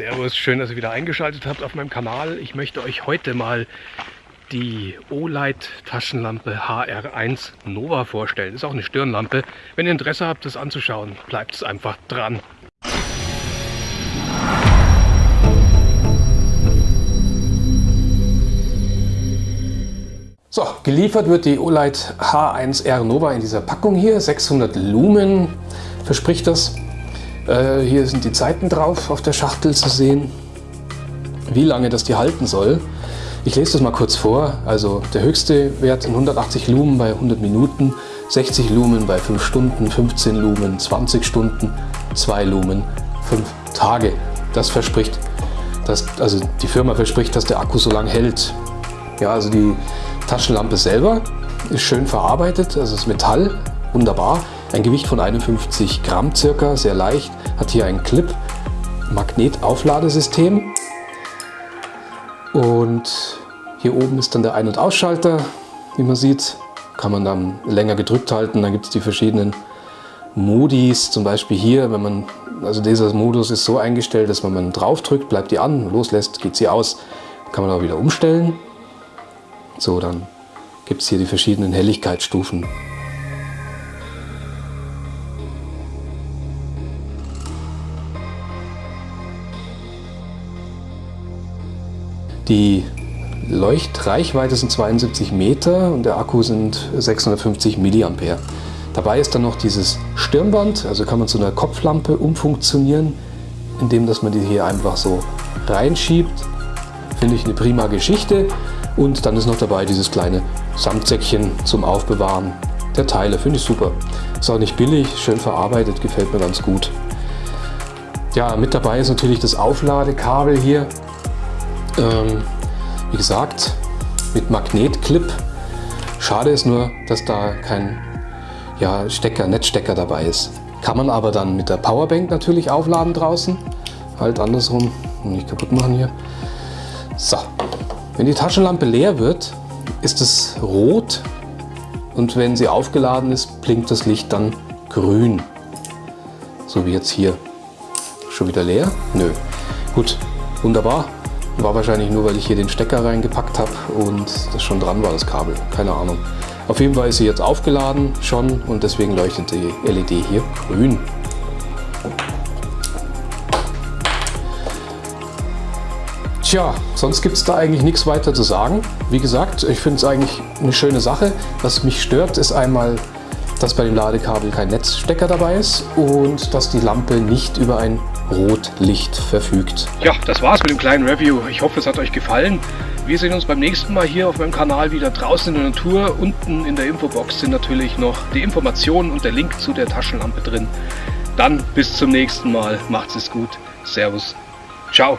Servus, schön, dass ihr wieder eingeschaltet habt auf meinem Kanal. Ich möchte euch heute mal die Olight Taschenlampe HR1 Nova vorstellen. Ist auch eine Stirnlampe. Wenn ihr Interesse habt, das anzuschauen, bleibt es einfach dran. So, geliefert wird die Olight H1R Nova in dieser Packung hier. 600 Lumen verspricht das. Äh, hier sind die Zeiten drauf auf der Schachtel zu sehen, wie lange das die halten soll. Ich lese das mal kurz vor. Also der höchste Wert in 180 Lumen bei 100 Minuten, 60 Lumen bei 5 Stunden, 15 Lumen, 20 Stunden, 2 Lumen, 5 Tage. Das verspricht, dass, also die Firma verspricht, dass der Akku so lange hält. Ja, also die Taschenlampe selber ist schön verarbeitet, also das Metall, wunderbar. Ein Gewicht von 51 Gramm circa, sehr leicht, hat hier ein Clip, Magnetaufladesystem und hier oben ist dann der Ein- und Ausschalter, wie man sieht, kann man dann länger gedrückt halten, dann gibt es die verschiedenen Modis, zum Beispiel hier, wenn man, also dieser Modus ist so eingestellt, dass wenn man drauf drückt, bleibt die an, loslässt, geht sie aus, kann man auch wieder umstellen. So, dann gibt es hier die verschiedenen Helligkeitsstufen. Die Leuchtreichweite sind 72 Meter und der Akku sind 650 mA. Dabei ist dann noch dieses Stirnband, also kann man zu einer Kopflampe umfunktionieren, indem dass man die hier einfach so reinschiebt. Finde ich eine prima Geschichte. Und dann ist noch dabei dieses kleine Samtsäckchen zum Aufbewahren der Teile. Finde ich super. Ist auch nicht billig, schön verarbeitet, gefällt mir ganz gut. Ja, mit dabei ist natürlich das Aufladekabel hier. Ähm, wie gesagt, mit Magnetclip. Schade ist nur, dass da kein ja, Stecker, Netzstecker dabei ist. Kann man aber dann mit der Powerbank natürlich aufladen draußen. Halt andersrum, nicht kaputt machen hier. So, wenn die Taschenlampe leer wird, ist es rot und wenn sie aufgeladen ist, blinkt das Licht dann grün. So wie jetzt hier. Schon wieder leer? Nö. Gut, wunderbar. War wahrscheinlich nur, weil ich hier den Stecker reingepackt habe und das schon dran war, das Kabel. Keine Ahnung. Auf jeden Fall ist sie jetzt aufgeladen schon und deswegen leuchtet die LED hier grün. Tja, sonst gibt es da eigentlich nichts weiter zu sagen. Wie gesagt, ich finde es eigentlich eine schöne Sache. Was mich stört, ist einmal, dass bei dem Ladekabel kein Netzstecker dabei ist und dass die Lampe nicht über ein Rotlicht verfügt. Ja, das war's mit dem kleinen Review. Ich hoffe, es hat euch gefallen. Wir sehen uns beim nächsten Mal hier auf meinem Kanal wieder draußen in der Natur. Unten in der Infobox sind natürlich noch die Informationen und der Link zu der Taschenlampe drin. Dann bis zum nächsten Mal. Macht's es gut. Servus. Ciao.